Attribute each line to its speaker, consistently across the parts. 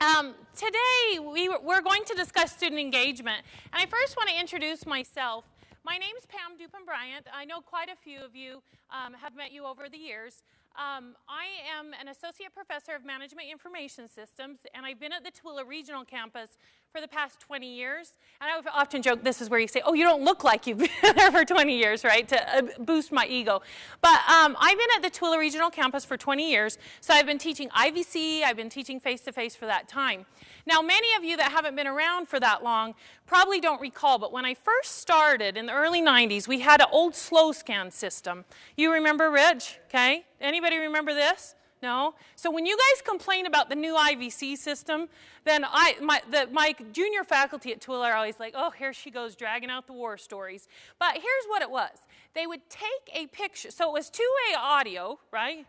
Speaker 1: Um, today, we, we're going to discuss student engagement. And I first want to introduce myself. My name is Pam Dupin Bryant. I know quite a few of you um, have met you over the years. Um, I am an associate professor of management information systems, and I've been at the Tooele Regional Campus for the past 20 years. And I often joke this is where you say, oh, you don't look like you've been there for 20 years, right, to uh, boost my ego. But um, I've been at the Tooele Regional Campus for 20 years, so I've been teaching IVC, I've been teaching face-to-face -face for that time. Now, many of you that haven't been around for that long probably don't recall, but when I first started in the early 90s, we had an old slow scan system. You remember, Rich? Okay? Anybody remember this? No? So when you guys complain about the new IVC system, then I, my, the, my junior faculty at Tooele are always like, oh, here she goes dragging out the war stories. But here's what it was. They would take a picture. So it was two-way audio, right?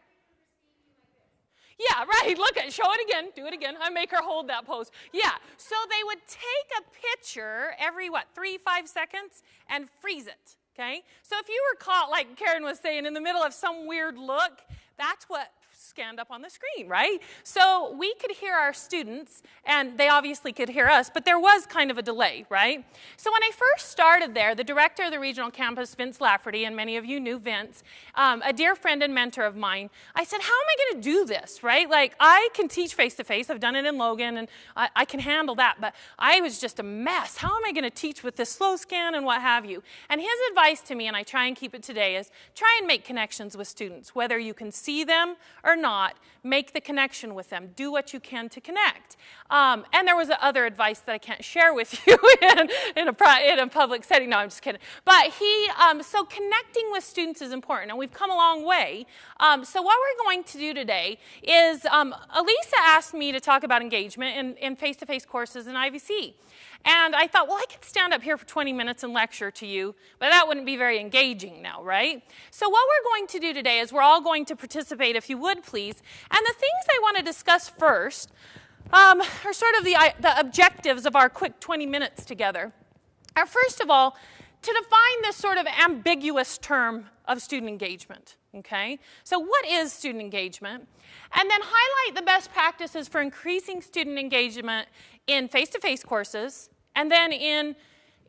Speaker 1: Yeah, right. Look at show it again. Do it again. I make her hold that pose. Yeah. So they would take a picture every what, three, five seconds and freeze it. Okay? So if you were caught, like Karen was saying, in the middle of some weird look, that's what scanned up on the screen, right? So we could hear our students, and they obviously could hear us, but there was kind of a delay, right? So when I first started there, the director of the regional campus, Vince Lafferty, and many of you knew Vince, um, a dear friend and mentor of mine, I said, how am I going to do this, right? Like, I can teach face-to-face. -face. I've done it in Logan, and I, I can handle that, but I was just a mess. How am I going to teach with this slow scan and what have you? And his advice to me, and I try and keep it today, is try and make connections with students, whether you can see them or not, make the connection with them. Do what you can to connect. Um, and there was other advice that I can't share with you in, in, a, in a public setting. No, I'm just kidding. But he, um, so connecting with students is important, and we've come a long way. Um, so what we're going to do today is, um, Elisa asked me to talk about engagement in face-to-face -face courses in IVC. And I thought, well, I could stand up here for 20 minutes and lecture to you, but that wouldn't be very engaging now, right? So what we're going to do today is we're all going to participate, if you would please. And the things I want to discuss first um, are sort of the, the objectives of our quick 20 minutes together. Are first of all, to define this sort of ambiguous term of student engagement, okay? So what is student engagement? And then highlight the best practices for increasing student engagement in face-to-face -face courses and then in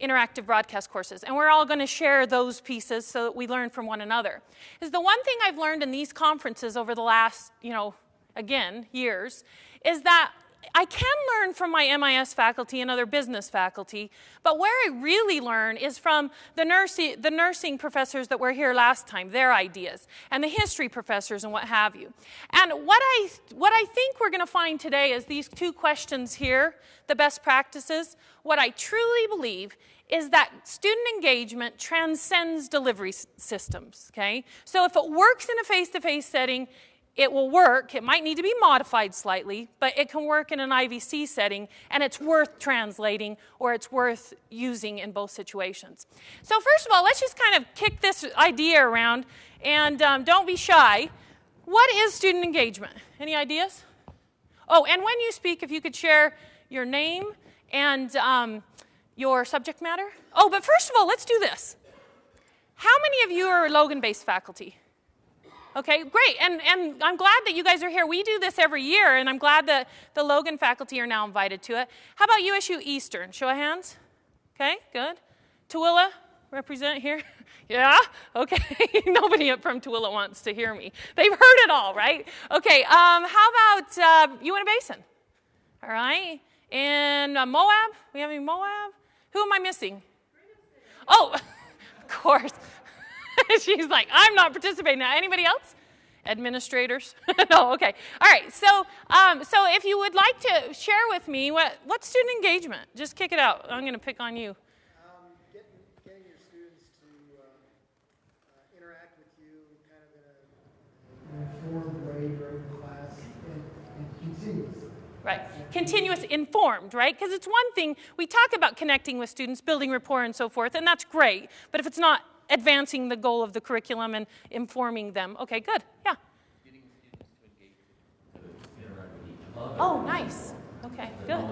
Speaker 1: interactive broadcast courses. And we're all going to share those pieces so that we learn from one another. Is the one thing I've learned in these conferences over the last, you know, again, years, is that I can learn from my MIS faculty and other business faculty, but where I really learn is from the nursing, the nursing professors that were here last time, their ideas, and the history professors and what have you. And what I, what I think we're going to find today is these two questions here, the best practices. What I truly believe is that student engagement transcends delivery systems, okay? So if it works in a face-to-face -face setting, it will work. It might need to be modified slightly, but it can work in an IVC setting, and it's worth translating or it's worth using in both situations. So first of all, let's just kind of kick this idea around, and um, don't be shy. What is student engagement? Any ideas? Oh, and when you speak, if you could share your name and um, your subject matter. Oh, but first of all, let's do this. How many of you are Logan-based faculty? Okay, great. And, and I'm glad that you guys are here. We do this every year, and I'm glad that the Logan faculty are now invited to it. How about USU Eastern? Show of hands. Okay, good. Tooele, represent here. yeah? Okay. Nobody from Tooele wants to hear me. They've heard it all, right? Okay, um, how about uh, Uinta Basin? All right. And uh, Moab? We have any Moab? Who am I missing? Oh, of course. She's like, I'm not participating now. Anybody else? Administrators? no, okay. All right, so, um, so if you would like to share with me, what, what's student engagement? Just kick it out. I'm going to pick on you.
Speaker 2: Um, getting, getting your students to uh, uh, interact with you kind of in an informed way during class and, and continuously.
Speaker 1: Right. Continuous informed, right? Because it's one thing, we talk about connecting with students, building rapport and so forth, and that's great. But if it's not advancing the goal of the curriculum and informing them. Okay, good. Yeah. Oh, nice. Okay, good.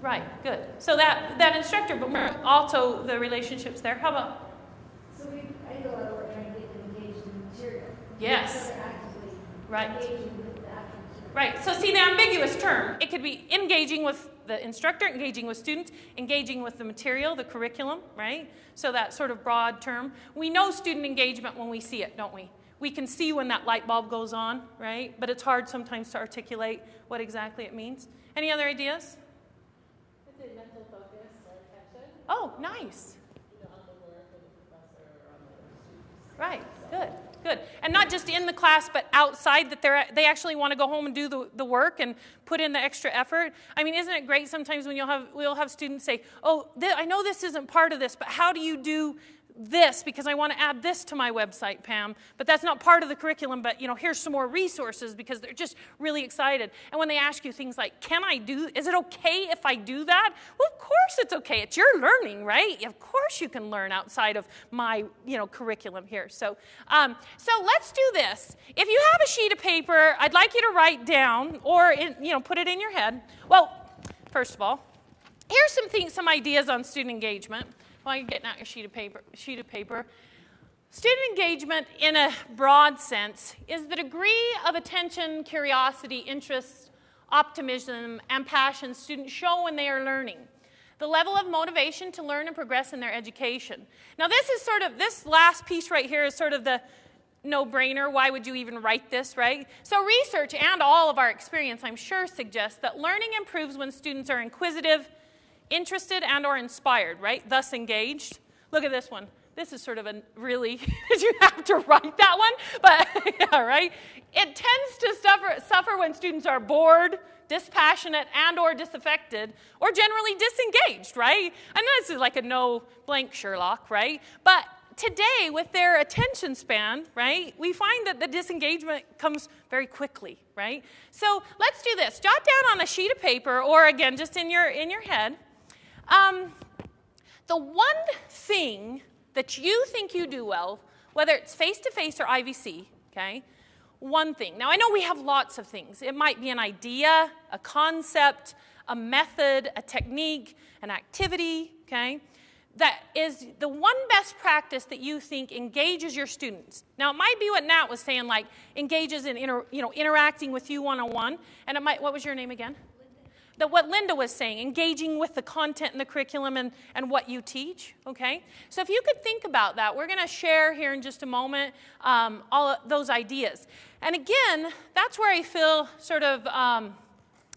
Speaker 1: Right, good. So that, that instructor, but also the relationships there. How about?
Speaker 3: So we, I do a lot of work trying to get them engaged in the material.
Speaker 1: Yes. Right.
Speaker 3: with the
Speaker 1: Right. So see the ambiguous term. It could be engaging with the instructor, engaging with students, engaging with the material, the curriculum, right? So that sort of broad term. We know student engagement when we see it, don't we? We can see when that light bulb goes on, right? But it's hard sometimes to articulate what exactly it means. Any other ideas?
Speaker 3: Is it mental focus or attention?
Speaker 1: Oh, nice.
Speaker 3: You know, on the work of the professor or on the students.
Speaker 1: Right. Good. Good. And not just in the class, but outside that they're, they actually want to go home and do the, the work and put in the extra effort. I mean, isn't it great sometimes when you'll have, we'll have students say, oh, I know this isn't part of this, but how do you do this because I want to add this to my website, Pam. But that's not part of the curriculum, but you know, here's some more resources because they're just really excited. And when they ask you things like, can I do, is it okay if I do that? Well, of course it's okay. It's your learning, right? Of course you can learn outside of my, you know, curriculum here. So, um, so let's do this. If you have a sheet of paper, I'd like you to write down or, in, you know, put it in your head. Well, first of all, here's some things, some ideas on student engagement while you're getting out your sheet of paper. Sheet of paper. Student engagement, in a broad sense, is the degree of attention, curiosity, interest, optimism, and passion students show when they are learning. The level of motivation to learn and progress in their education. Now, this is sort of, this last piece right here is sort of the no brainer. Why would you even write this, right? So, research and all of our experience, I'm sure, suggests that learning improves when students are inquisitive, interested and or inspired, right? Thus engaged. Look at this one. This is sort of a really, did you have to write that one, but yeah, right? It tends to suffer, suffer when students are bored, dispassionate, and or disaffected, or generally disengaged, right? I know this is like a no blank Sherlock, right? But today, with their attention span, right, we find that the disengagement comes very quickly, right? So let's do this. Jot down on a sheet of paper, or again, just in your in your head, um, the one thing that you think you do well, whether it's face to face or IVC, okay, one thing. Now, I know we have lots of things. It might be an idea, a concept, a method, a technique, an activity, okay, that is the one best practice that you think engages your students. Now, it might be what Nat was saying, like engages in inter, you know, interacting with you one on one. And it might, what was your name again? That what Linda was saying, engaging with the content in the curriculum and, and what you teach, okay? So if you could think about that, we're going to share here in just a moment um, all those ideas. And again, that's where I feel sort of, um,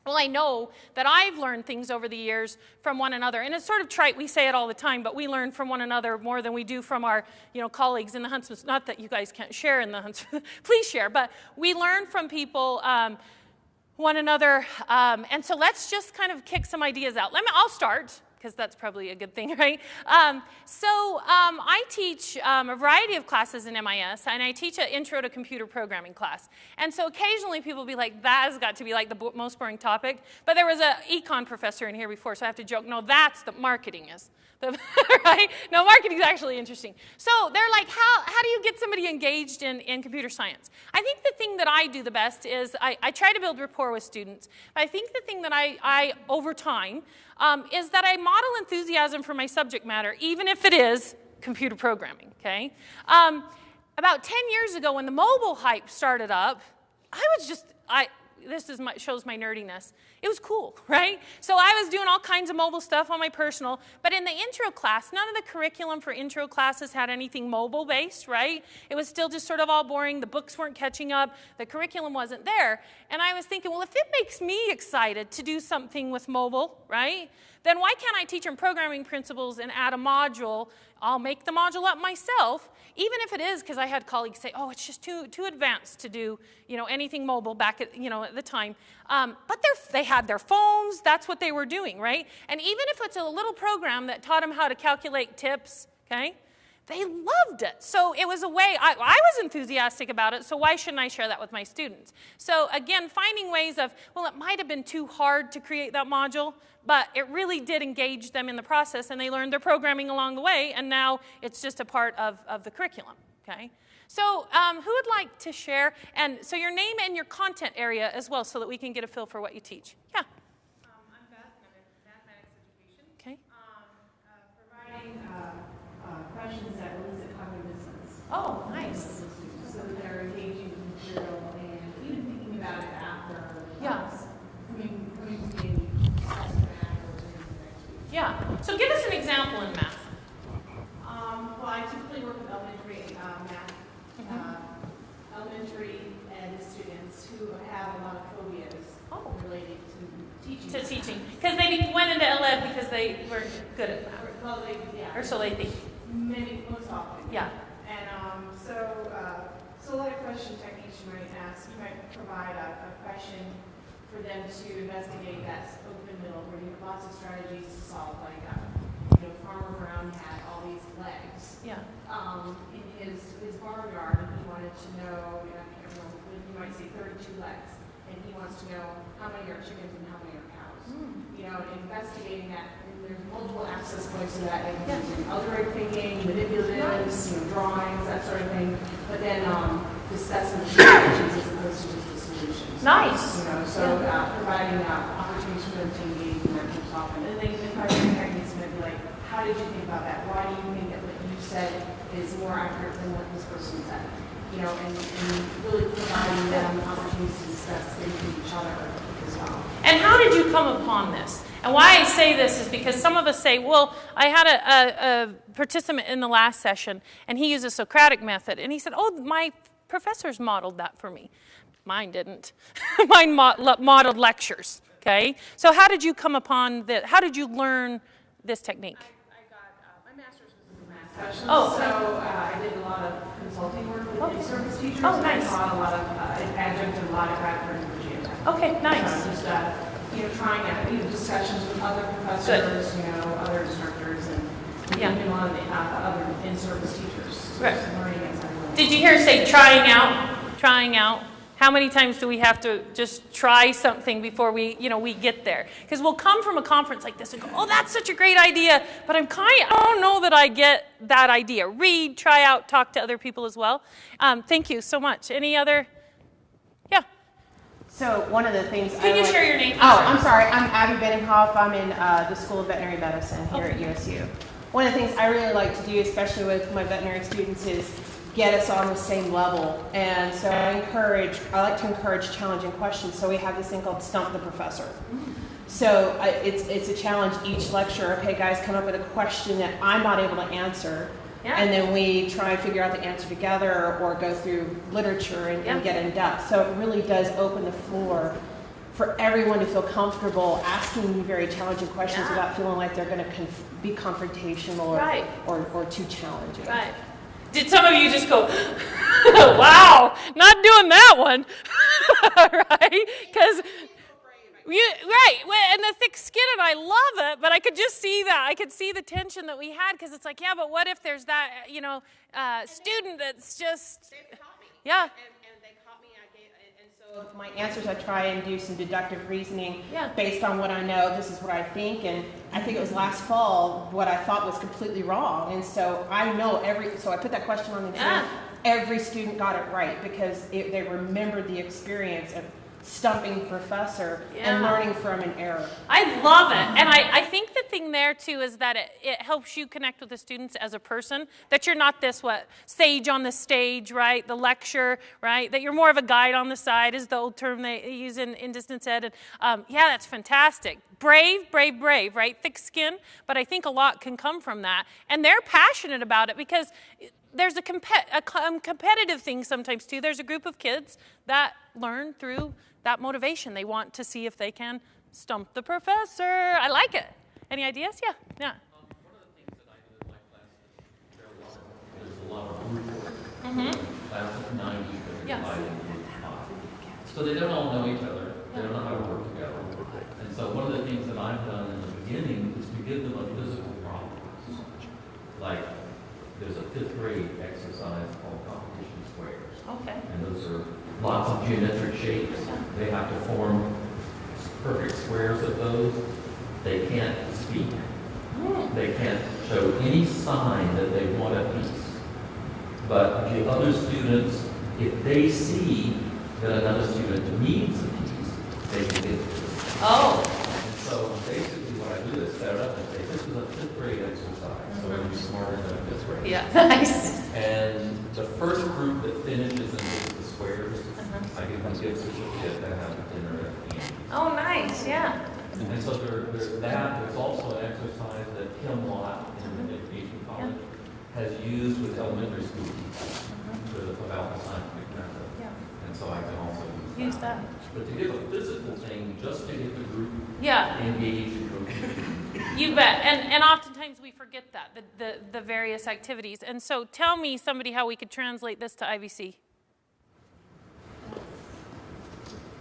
Speaker 1: well, I know that I've learned things over the years from one another. And it's sort of trite, we say it all the time, but we learn from one another more than we do from our you know, colleagues in the Huntsman. Not that you guys can't share in the Huntsman, please share, but we learn from people. Um, one another. Um, and so let's just kind of kick some ideas out. Let me, I'll start because that's probably a good thing, right? Um, so um, I teach um, a variety of classes in MIS, and I teach an intro to computer programming class. And so occasionally people will be like, that has got to be like the most boring topic. But there was an econ professor in here before, so I have to joke, no, that's the marketing is. right? No, marketing is actually interesting. So they're like, how, how do you get somebody engaged in, in computer science? I think the thing that I do the best is I, I try to build rapport with students. I think the thing that I, I over time, um, is that I model enthusiasm for my subject matter, even if it is computer programming, okay? Um, about 10 years ago when the mobile hype started up, I was just, I, this is my, shows my nerdiness. It was cool, right? So I was doing all kinds of mobile stuff on my personal, but in the intro class, none of the curriculum for intro classes had anything mobile based, right? It was still just sort of all boring. The books weren't catching up. The curriculum wasn't there. And I was thinking, well, if it makes me excited to do something with mobile, right? Then why can't I teach them programming principles and add a module? I'll make the module up myself, even if it is because I had colleagues say, oh, it's just too, too advanced to do you know, anything mobile back at, you know, at the time. Um, but they had their phones, that's what they were doing, right? And even if it's a little program that taught them how to calculate tips, okay, they loved it. So it was a way, I, I, was enthusiastic about it, so why shouldn't I share that with my students? So again, finding ways of, well, it might have been too hard to create that module, but it really did engage them in the process and they learned their programming along the way, and now it's just a part of, of the curriculum, okay? So um, who would like to share? And so your name and your content area as well so that we can get a feel for what you teach. Yeah.
Speaker 4: Um, I'm Beth, and I'm in mathematics education.
Speaker 1: Okay.
Speaker 4: Um, uh, providing uh, uh, questions that elicit cognitive dissonance.
Speaker 1: Oh, nice.
Speaker 4: So that they're engaging with material and even thinking about it after
Speaker 1: example in math.
Speaker 4: Um, well, I typically work with elementary, uh, math,
Speaker 1: Mm-hmm.
Speaker 4: uh, elementary ed students who have a lot of phobias
Speaker 1: Oh.
Speaker 4: related to teaching.
Speaker 1: To teaching, because they went into LED because they were good at math,
Speaker 4: Well, they, yeah.
Speaker 1: or so they think.
Speaker 4: Maybe most often.
Speaker 1: Yeah.
Speaker 4: And, um, so, uh, so like question you might ask, you might provide a, a question for them to investigate that open middle where you have lots of strategies to solve, like, uh, you know, Farmer Brown had all these legs,
Speaker 1: Yeah.
Speaker 4: um, in his, his barnyard, and he wanted to know, and I can't remember, you might see thirty-two legs, and he wants to know how many are chickens and how many are cows. You know, investigating that, and there's multiple access points to that, including algebraic thinking, manipulatives, you know, drawings, that sort of thing, but then, um, discussing the strategies to just the solutions.
Speaker 1: Nice.
Speaker 4: You know, so, uh, providing, uh, opportunities for them to engage in that most often, and then the question techniques might be like, how did you think about that? Why do you think that what you said is more accurate than what this person said? You know, and, and really providing them opportunities to discuss things with each other as well.
Speaker 1: And how did you come upon this? And why I say this is because some of us say, well, I had a, a, a participant in the last session and he used a Socratic method. And he said, oh, my professors modeled that for me. Mine didn't. Mine mo- le- modeled lectures. Okay? So, how did you come upon this? How did you learn this technique?
Speaker 4: I got, uh, my master's was in math specialist.
Speaker 1: Oh.
Speaker 4: So, uh, I did a lot of consulting work with
Speaker 1: Okay.
Speaker 4: in-service teachers.
Speaker 1: Oh, nice.
Speaker 4: I taught a lot of, uh, adjunct and a lot of Virginia.
Speaker 1: Okay,
Speaker 4: So
Speaker 1: nice.
Speaker 4: just, uh, you know, trying out, you know, discussions with other professors, you know, other instructors, and
Speaker 1: Yeah.
Speaker 4: even a lot of the, uh, other in-service teachers. So
Speaker 1: Right.
Speaker 4: just Learning as I went.
Speaker 1: Did you hear say trying out? Trying out. How many times do we have to just try something before we, you know, we get there? Because we'll come from a conference like this and go, "Oh, that's such a great idea," but I'm kind, of, I don't know that I get that idea. Read, try out, talk to other people as well. Um, thank you so much. Any other? Yeah.
Speaker 5: So one of the things.
Speaker 1: Can
Speaker 5: I
Speaker 1: you
Speaker 5: like-
Speaker 1: share your name?
Speaker 5: Oh, I'm sorry. I'm Abby Benninghoff. I'm in uh, the School of Veterinary Medicine here at USU. One of the things I really like to do, especially with my veterinary students, is get us on the same level. And so I encourage, I like to encourage challenging questions. So we have this thing called Stump the Professor. So I, it's, it's a challenge each lecture. Okay, guys, come up with a question that I'm not able to answer.
Speaker 1: Yeah.
Speaker 5: And then we try and figure out the answer together or go through literature and, and get in depth. So it really does open the floor for everyone to feel comfortable asking you very challenging questions
Speaker 1: Yeah.
Speaker 5: without feeling like they're going to be confrontational or,
Speaker 1: Right.
Speaker 5: or, or too challenging.
Speaker 1: Right. Did some of you just go, wow, not doing that one, right? Because you, right, and the thick skin, and I love it, but I could just see that. I could see the tension that we had because it's like, yeah, but what if there's that, you know, uh, student that's just,
Speaker 5: They've caught me.
Speaker 1: Yeah.
Speaker 5: And, and they caught me. I gave, my answers, I try and do some deductive reasoning
Speaker 1: Yeah.
Speaker 5: based on what I know. This is what I think, and I think it was last fall what I thought was completely wrong. And so I know every. So I put that question on the exam. Every student got it right because it, they remembered the experience of stumping professor and learning from an error.
Speaker 1: I love it. And I, I think the thing there too is that it, it helps you connect with the students as a person, that you're not this, what, sage on the stage, right? The lecture, right? That you're more of a guide on the side, is the old term they use in, in distance ed. And um, yeah, that's fantastic. Brave, brave, brave, right? Thick skin. But I think a lot can come from that. And they're passionate about it because there's a, compet- a com- competitive thing sometimes too. There's a group of kids that learn through that motivation. They want to see if they can stump the professor. I like it. Any ideas? Yeah, yeah.
Speaker 6: Um, one of the things that I do in my class is there are a lot of, there's a lot of mm-hmm. group work. Class of ninety, but
Speaker 1: Yes.
Speaker 6: divided into five. So they don't all know each other, they don't know how to work together. And so one of the things that I've done in the beginning is to give them a physical problem. Like, there's a fifth grade exercise called competition squares.
Speaker 1: Okay.
Speaker 6: And those are lots of geometric shapes. They have to form perfect squares of those. They can't speak. Hmm. They can't show any sign that they want a piece. But the other students, if they see that another student needs a piece, they can get it.
Speaker 1: Oh,
Speaker 6: And so basically what I do is set it up and say, this is a fifth grade exercise, so it'll be smarter than a fifth grade.
Speaker 1: yeah. Nice.
Speaker 6: And the first group that finishes and gets the squares,
Speaker 1: Uh-huh.
Speaker 6: I give them a gift certificate and have dinner at the end.
Speaker 1: Oh, nice. Yeah.
Speaker 6: And so there, there's that, there's also an exercise that Kim Lott in the Education College has used with elementary school teachers for the, about the scientific method.
Speaker 1: Yeah.
Speaker 6: And so I can also use
Speaker 1: Use
Speaker 6: that.
Speaker 1: that.
Speaker 6: But to give a physical thing, just to get the group
Speaker 1: Yeah.
Speaker 6: engaged and.
Speaker 1: You bet. And, and oftentimes we forget that, the, the, the various activities. And so tell me, somebody, how we could translate this to IVC.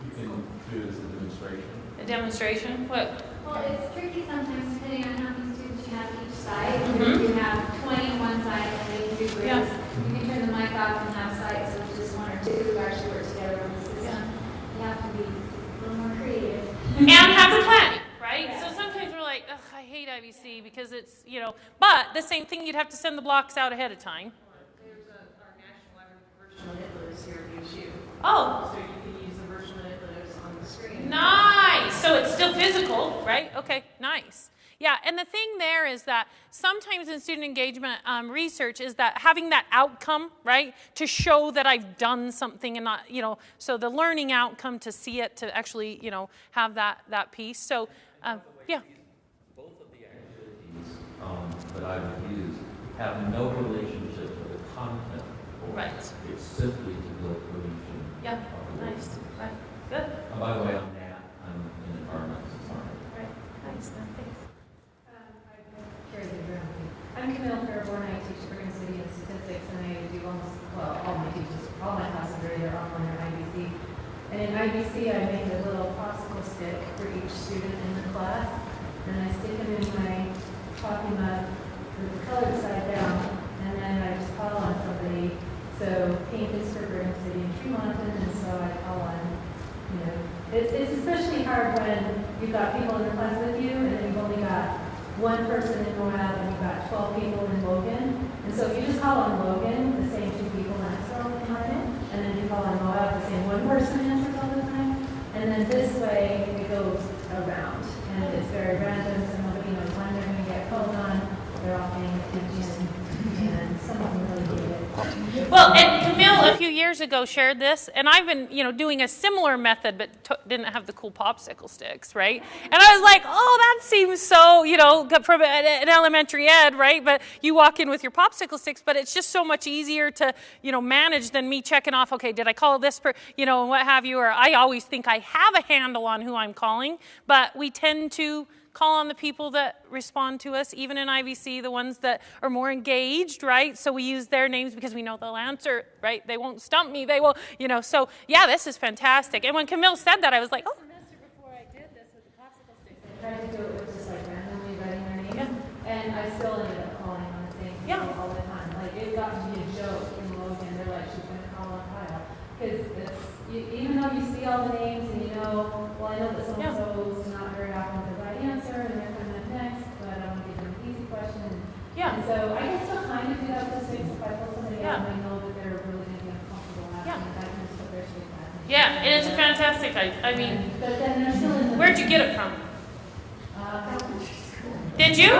Speaker 6: You can do it as a demonstration.
Speaker 1: A demonstration? What?
Speaker 7: Well, it's tricky sometimes depending on how many students you have each side.
Speaker 1: Mhm.
Speaker 7: If you have twenty on one side and then you do groups,
Speaker 1: Yeah.
Speaker 7: you can turn the mic off and have sites, so it's just one or two who actually work together on the system. You have to be a little more creative.
Speaker 1: and have the planning, right?
Speaker 7: Yeah.
Speaker 1: So sometimes we're like, ugh, I hate IVC because it's, you know, but the same thing, you'd have to send the blocks out ahead of time.
Speaker 4: There's a, our national library virtual here at USU.
Speaker 1: Oh,
Speaker 4: So you can use the virtual Nitlers on the screen.
Speaker 1: nice. So it's still physical, right? Okay, nice. Yeah, and the thing there is that sometimes in student engagement um, research is that having that outcome, right, to show that I've done something and not, you know, so the learning outcome to see it, to actually, you know, have that that piece. So, um, yeah.
Speaker 6: Both of the activities um, that I've used have no relationship to the content.
Speaker 1: Right.
Speaker 6: It's simply to build cohesion.
Speaker 1: Yeah, nice. Right. Good.
Speaker 6: Uh, By the way, I'm Nat, I'm in environmental science.
Speaker 1: Right. Nice. Thanks.
Speaker 8: Carrie Brown. I'm Camille Fairbourn, I teach Brigham City and Statistics, and I do almost, well, all my teachers, all my classes are either online or IVC. And in IVC, I make a little popsicle stick for each student in the class, and I stick them in my coffee mug with the color side down, and then I just call on somebody. So pink is for Brigham City and Tremonton, and so I call on, you know, it's, it's especially hard when you've got people in the class with you, and you've only got one person in Moab and you've got 12 people in Logan. And so if you just call on Logan, the same two people answer all the time. And then you call on Moab, the same one person answers all the time. And then this way it goes around. And it's very random, so nobody knows when they're going to get called on. They're all paying attention. And some really get it.
Speaker 1: Well, and Camille a few years ago shared this, and I've been, you know, doing a similar method, but didn't have the cool popsicle sticks, right? And I was like, oh, that seems so, you know, from an an elementary ed, right? But you walk in with your popsicle sticks, but it's just so much easier to, you know, manage than me checking off, okay, did I call this, per, you know, and what have you? Or I always think I have a handle on who I'm calling, but we tend to call on the people that respond to us, even in IVC, the ones that are more engaged, right? So we use their names because we know they'll answer, right? They won't stump me. They will, you know. So yeah, this is fantastic. And when Camille said that, I was like, oh,
Speaker 8: semester before I did this with the popsicle sticks, I tried to do it with just like randomly writing their names, and I still ended up calling on the same
Speaker 1: Yeah.
Speaker 8: all the time. Like it got to be a joke in Logan. They're like, she's gonna call on Kyle, because even though you see all the names and you know, well, I know that so and so's not very often the right answer, and they're coming up next, but I want to give them an easy question. And,
Speaker 1: Yeah.
Speaker 8: And so I can still kind of do that with the six if I pull somebody
Speaker 1: Yeah.
Speaker 8: out and I know that they're really going to be uncomfortable
Speaker 1: Yeah.
Speaker 8: asking. I can just put their stick back. and-
Speaker 1: yeah, and it's a fantastic. I, I mean, where'd you get it from? Did you?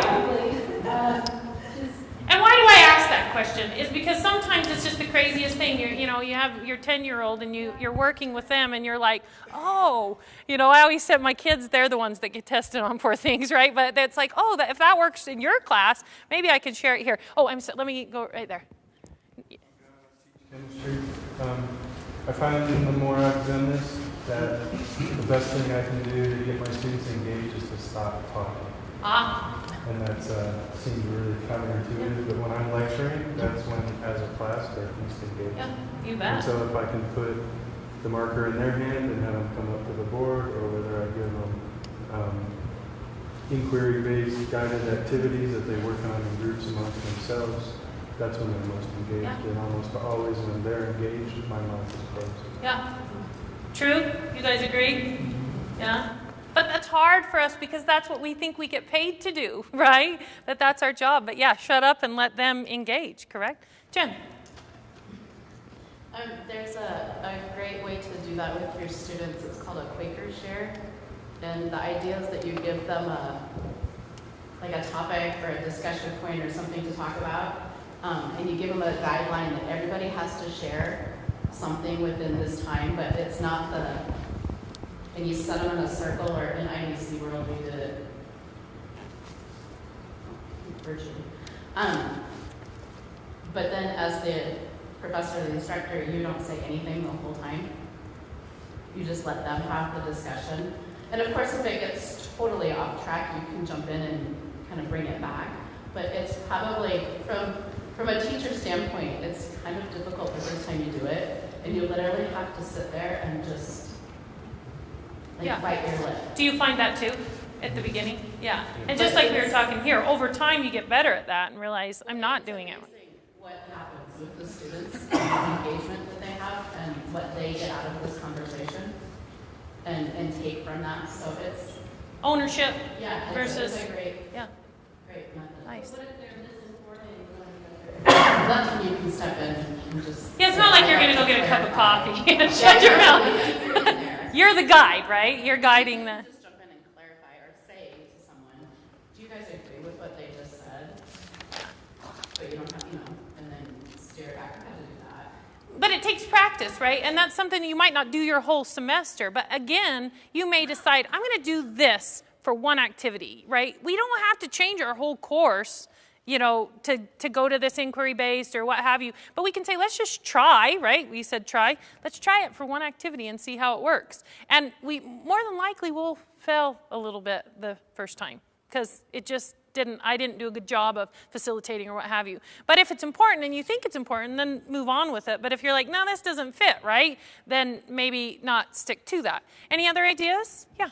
Speaker 1: And why do I ask that question? Is because sometimes it's just the craziest thing. You're, you know, you have your 10 year old and you, you're working with them and you're like, oh, you know, I always said my kids, they're the ones that get tested on poor things, right? But it's like, oh, that, if that works in your class, maybe I can share it here. Oh, I'm so, let me go right there.
Speaker 9: I find in the more I've done this, that the best thing I can do to get my students engaged is to stop talking.
Speaker 1: Ah,
Speaker 9: And that uh, seems really counterintuitive, but when I'm lecturing, that's when, as a class, they're least engaged.
Speaker 1: yeah, you bet.
Speaker 9: And so if I can put the marker in their hand and have them come up to the board, or whether I give them um, inquiry-based guided activities that they work on in groups amongst themselves, that's when they're most engaged.
Speaker 1: Yeah.
Speaker 9: And almost always when they're engaged, my mouth is closed.
Speaker 1: Yeah. True? You guys agree? Yeah. But that's hard for us because that's what we think we get paid to do, right? That that's our job. But yeah, shut up and let them engage, correct? Jen.
Speaker 3: Um, there's a, a great way to do that with your students. It's called a Quaker share. And the idea is that you give them a, like a topic or a discussion point or something to talk about. Um, and you give them a guideline that everybody has to share something within this time, but it's not the, and you set them in a circle or in IVC, World, we did it virtually. Um, but then as the professor, the instructor, you don't say anything the whole time. You just let them have the discussion. And of course, if it gets totally off track, you can jump in and kind of bring it back. But it's probably, from, from a teacher standpoint, it's kind of difficult the first time you do it. And you literally have to sit there and just like
Speaker 1: Yeah.
Speaker 3: bite your lip.
Speaker 1: Do you find that too at the beginning? Yeah. And just like we were talking here, over time you get better at that and realize I'm not doing it.
Speaker 3: amazing What happens with the students, and the engagement that they have, and what they get out of this conversation, and, and take from that. So it's,
Speaker 1: Ownership.
Speaker 3: yeah, it's,
Speaker 1: Versus-
Speaker 3: it's a great,
Speaker 1: Yeah.
Speaker 3: great method.
Speaker 1: Nice.
Speaker 3: That's when you can step in and just.
Speaker 1: Yeah, it's not like you're gonna go get a cup of coffee and shut your mouth. You're the guide, right? You're guiding the.
Speaker 3: Just jump in and clarify or say to someone, do you guys agree with what they just said? But you don't have, you know, and then steer it back, how to do that.
Speaker 1: But it takes practice, right? And that's something you might not do your whole semester. But again, you may decide, I'm going to do this for one activity, right? We don't have to change our whole course, you know, to, to go to this inquiry based or what have you. But we can say, let's just try, right? We said try. Let's try it for one activity and see how it works. And we more than likely will fail a little bit the first time because it just didn't i didn't do a good job of facilitating or what have you but if it's important and you think it's important then move on with it but if you're like no this doesn't fit right then maybe not stick to that any other ideas yeah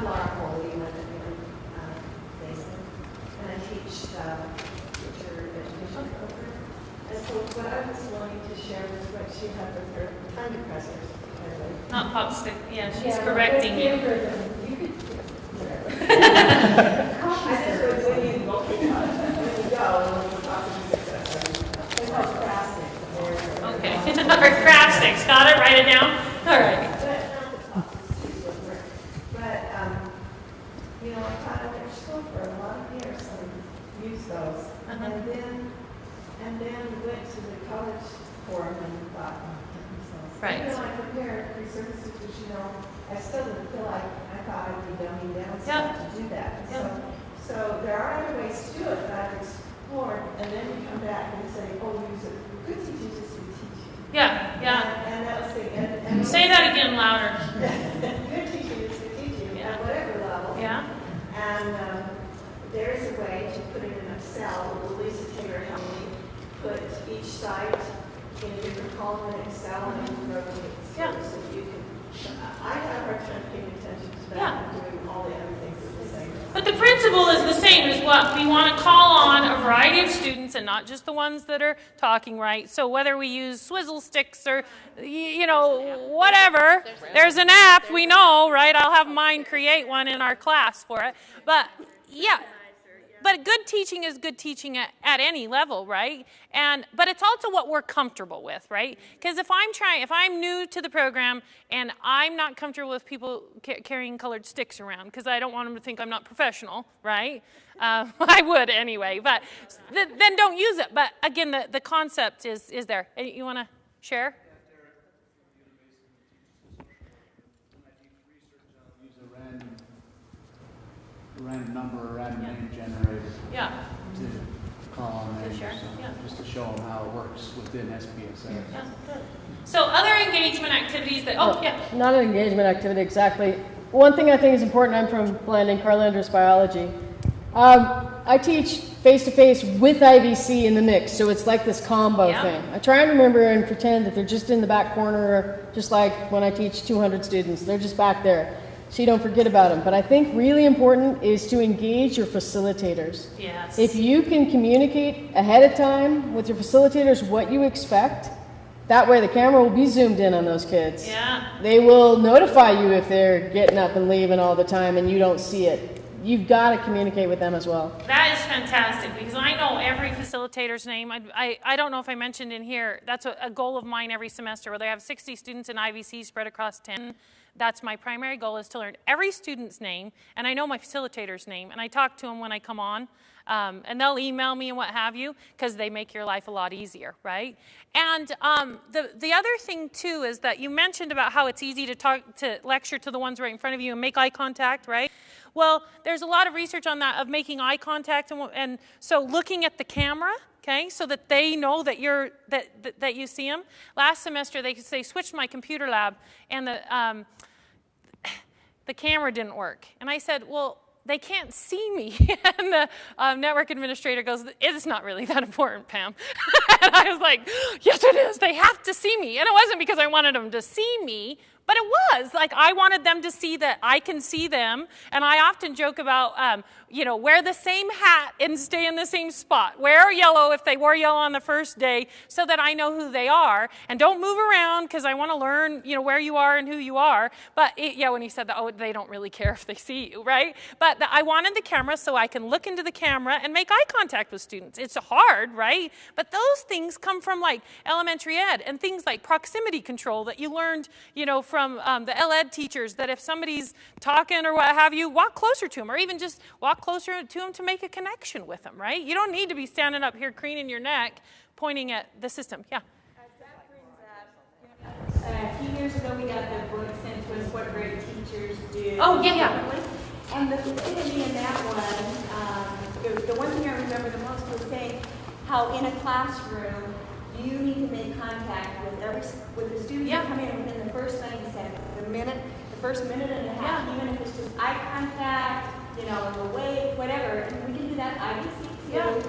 Speaker 10: I'm Laura Foley, in uh, Mason, and I teach uh, teacher education program. And so what I was wanting to share was what she had with her time depressors. by the way.
Speaker 1: not pop stick yeah she's
Speaker 10: Yeah,
Speaker 1: correcting you
Speaker 10: You could. I just was when you, when you go, when you talk to the successor, it's called crafting.
Speaker 1: okay or craft sticks got it write it down all right
Speaker 10: But, um, you know, I taught elementary school for a lot of years, so I used those.
Speaker 1: Uh-huh.
Speaker 10: And then, and then went to the college forum and thought, oh.
Speaker 1: Right.
Speaker 10: Even though I compared research teachers, you know, I still didn't feel like, I thought I'd be dumbing down
Speaker 1: Yeah.
Speaker 10: stuff to do that. And So, so there are other ways to do it that I've explored, and then you come back and say, oh, use it. Good teachers just do teaching.
Speaker 1: yeah yeah
Speaker 10: And, and that was the, and, and.
Speaker 1: say that again louder
Speaker 10: Good teaching is good teaching
Speaker 1: Yeah.
Speaker 10: at whatever level.
Speaker 1: yeah
Speaker 10: And um, there is a way to put it in Excel. Louisa Taylor helped me put each site in a different column in Excel and rotate
Speaker 1: Yeah.
Speaker 10: so you can. I have a hard time paying attention to that
Speaker 1: Yeah.
Speaker 10: and doing all the other things the same.
Speaker 1: But the principle is the same as what we want to call on a variety of students and not just the ones that are talking right. So whether we use swizzle sticks or you know whatever, there's an app we know, right? I'll have mine create one in our class for it. But yeah, but good teaching is good teaching at, at any level right? And but it's also what we're comfortable with right? Because if i'm trying if i'm new to the program and i'm not comfortable with people ca- carrying colored sticks around because i don't want them to think i'm not professional right? Uh, i would anyway but th- then don't use it. But again the, the concept is is there. Uh, you want to share
Speaker 11: random, number or random generator
Speaker 1: yeah
Speaker 11: to call on there.
Speaker 1: To share,
Speaker 11: so-
Speaker 1: yeah.
Speaker 11: Just to show them how it works within SPSS.
Speaker 1: yeah good. so other engagement activities that oh yeah
Speaker 12: Not an engagement activity exactly. One thing I think is important, I'm from Blanding, Carl Andrews Biology. Um, I teach face to face with IVC in the mix, so it's like this combo
Speaker 1: Yeah.
Speaker 12: thing. I try and remember and pretend that they're just in the back corner, just like when I teach 200 students, they're just back there. So you don't forget about them. But I think really important is to engage your facilitators.
Speaker 1: yes
Speaker 12: If you can communicate ahead of time with your facilitators what you expect, that way the camera will be zoomed in on those kids.
Speaker 1: yeah
Speaker 12: They will notify you if they're getting up and leaving all the time and you don't see it. You've got to communicate with them as well.
Speaker 1: That is fantastic because I know every facilitator's name. I, I, I don't know if I mentioned in here, that's a, a goal of mine every semester, where they have 60 students in IVC spread across 10. That's my primary goal is to learn every student's name, and I know my facilitator's name, and I talk to them when I come on. um, and they'll email me and what have you because they make your life a lot easier, right? And um, the the other thing too is that you mentioned about how it's easy to talk to lecture to the ones right in front of you and make eye contact, right? Well, there's a lot of research on that of making eye contact and, and so looking at the camera okay, so that they know that you're that that, that you see them. Last semester, they they switched my computer lab, and the um, the camera didn't work, and I said, well. They can't see me. and the um, network administrator goes, It's not really that important, Pam. and I was like, Yes, it is. They have to see me. And it wasn't because I wanted them to see me, but it was. Like, I wanted them to see that I can see them. And I often joke about, um, you know, wear the same hat and stay in the same spot. Wear yellow if they wore yellow on the first day so that I know who they are. And don't move around because I want to learn, you know, where you are and who you are. But it, yeah, when he said that, oh, they don't really care if they see you, right? But the, I wanted the camera so I can look into the camera and make eye contact with students. It's hard, right? But those things come from like elementary ed and things like proximity control that you learned, you know, from um, the LED teachers that if somebody's talking or what have you, walk closer to them or even just walk closer to them to make a connection with them, right? You don't need to be standing up here craning your neck pointing at the system. Yeah.
Speaker 7: Uh, a few years ago, we got the book sent to us, what great teachers do.
Speaker 1: Oh, yeah, yeah.
Speaker 7: And the thing in that one, um, the, the one thing I remember the most was saying how in a classroom, you need to make contact with every, with the students
Speaker 1: Yeah.
Speaker 7: come in within the first 90 seconds, the minute, the first minute and a half, even if it's just eye contact, you know, the wave, whatever, and we can do that IVC too.
Speaker 1: Yeah.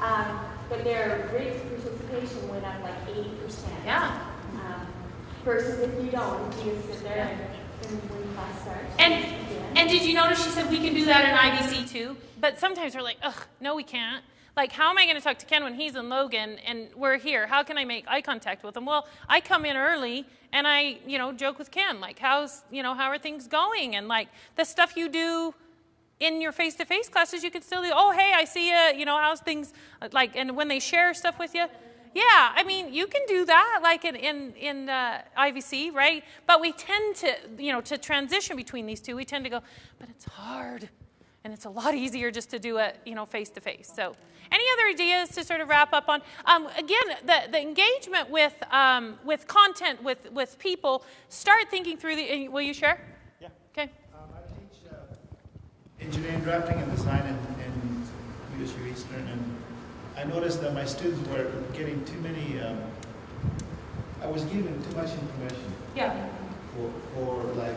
Speaker 7: Um, but their rates of participation went up like 80%.
Speaker 1: Yeah.
Speaker 7: Um, versus if you don't, if you just sit there and, and when class starts.
Speaker 1: And and did you notice she said we can do that in IVC too? But sometimes we're like, ugh, no, we can't. Like, how am I going to talk to Ken when he's in Logan and we're here? How can I make eye contact with him? Well, I come in early and I, you know, joke with Ken, like, how's, you know, how are things going? And like the stuff you do in your face-to-face classes, you can still do. Oh, hey, I see you. You know, how's things like? And when they share stuff with you, yeah. I mean, you can do that, like in in in uh, IVC, right? But we tend to, you know, to transition between these two. We tend to go, but it's hard, and it's a lot easier just to do it, you know, face-to-face. So, any other ideas to sort of wrap up on? Um, again, the the engagement with um, with content with with people. Start thinking through the. Will you share?
Speaker 11: Yeah.
Speaker 1: Okay.
Speaker 11: Um, I teach uh, engineering drafting and design in, in USU Eastern, and I noticed that my students were getting too many, um, I was giving too much information
Speaker 1: Yeah.
Speaker 11: for, for like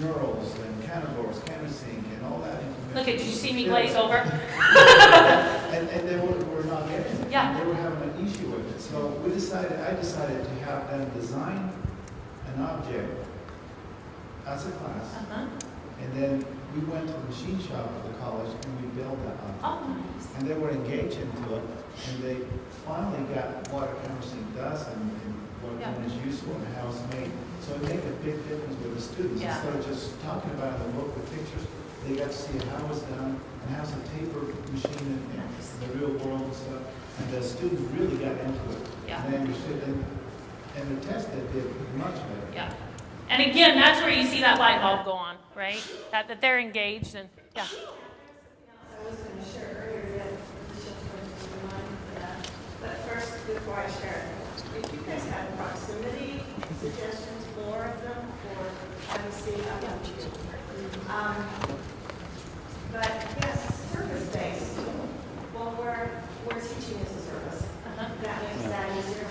Speaker 11: neurals and canvassing, and all that information.
Speaker 1: Look at, did you see me glaze over?
Speaker 11: And, and they were, were not getting it.
Speaker 1: Yeah.
Speaker 11: They were having an issue with it. So we decided, I decided to have them design an object as a class.
Speaker 1: Uh-huh.
Speaker 11: And then we went to the machine shop of the college and we built that object.
Speaker 1: Oh, nice.
Speaker 11: And they were engaged into it, and they finally got what a canvassing does and, and what
Speaker 1: Yeah.
Speaker 11: when it's useful and how it's made. So it made a big difference with the students.
Speaker 1: Yeah.
Speaker 11: Instead of just talking about it in the book with pictures, they got to see how it's done and how it's a taper machine in, in the real world and stuff. And the students really got into it.
Speaker 1: Yeah.
Speaker 11: And they understood, and, and the test they did much better.
Speaker 1: Yeah. And again, that's where you see that light bulb go on, right? That, that they're engaged and, yeah.
Speaker 10: I was going to share earlier that Michelle told me to remind that. But first, before I share, if you guys have proximity suggestions, more of them for IVC, I want you. Um, But yes, service-based. Well, we're, we're teaching as a service.
Speaker 1: Uh-huh.
Speaker 10: That makes that easier.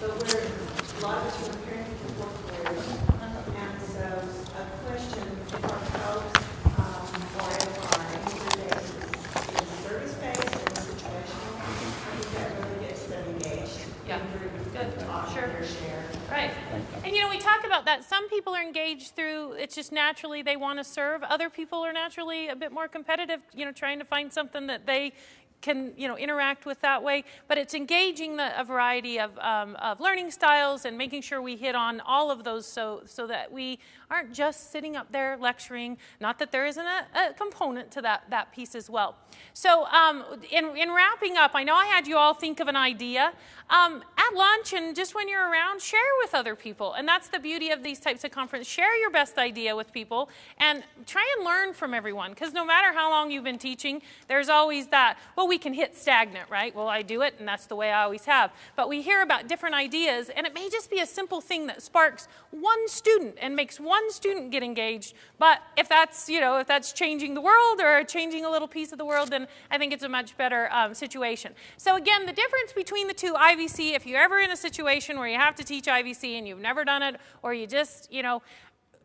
Speaker 10: But we're, a lot of us are preparing for fourth graders. And so a question if our folks, um, or if our user base is service-based or situational, I think that really gets them engaged.
Speaker 1: Yeah. Good.
Speaker 10: Talk,
Speaker 1: Sure.
Speaker 10: or share.
Speaker 1: Right. And you know, we talk about that. Some people are engaged through, it's just naturally they want to serve. Other people are naturally a bit more competitive, you know, trying to find something that they can you know interact with that way but it's engaging the, a variety of, um, of learning styles and making sure we hit on all of those so so that we aren't just sitting up there lecturing not that there isn't a, a component to that that piece as well. So um, in, in wrapping up i know i had you all think of an idea. Um, at lunch and just when you're around share with other people. And that's the beauty of these types of conferences. Share your best idea with people and try and learn from everyone because no matter how long you've been teaching there's always that. Well we can hit stagnant right? Well i do it and that's the way i always have. But we hear about different ideas and it may just be a simple thing that sparks one student and makes one student get engaged. But if that's you know if that's changing the world or changing a little piece of the world then i think it's a much better um, situation. So again the difference between the two ivc if you're ever in a situation where you have to teach ivc and you've never done it or you just you know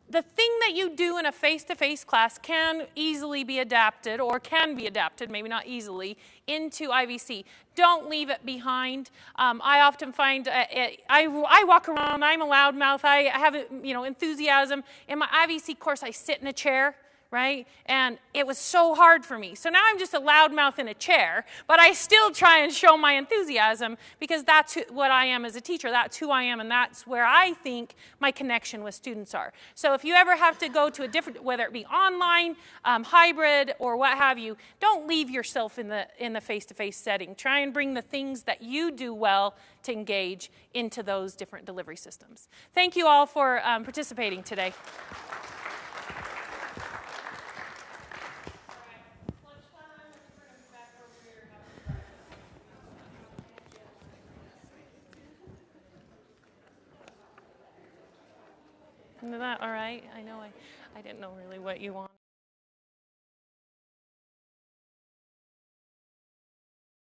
Speaker 1: the thing that you do in a face-to-face class can easily be adapted or can be adapted, maybe not easily, into IVC. Don't leave it behind. Um, I often find, uh, it, I, I walk around, I'm a loudmouth, I have you know, enthusiasm. In my IVC course, I sit in a chair right? And it was so hard for me. So now I'm just a loudmouth in a chair, but I still try and show my enthusiasm because that's who, what I am as a teacher. That's who I am, and that's where I think my connection with students are. So if you ever have to go to a different, whether it be online, um, hybrid, or what have you, don't leave yourself in the in the face-to-face setting. Try and bring the things that you do well to engage into those different delivery systems. Thank you all for um, participating today. Isn't that all right? I know I, I didn't know really what you want.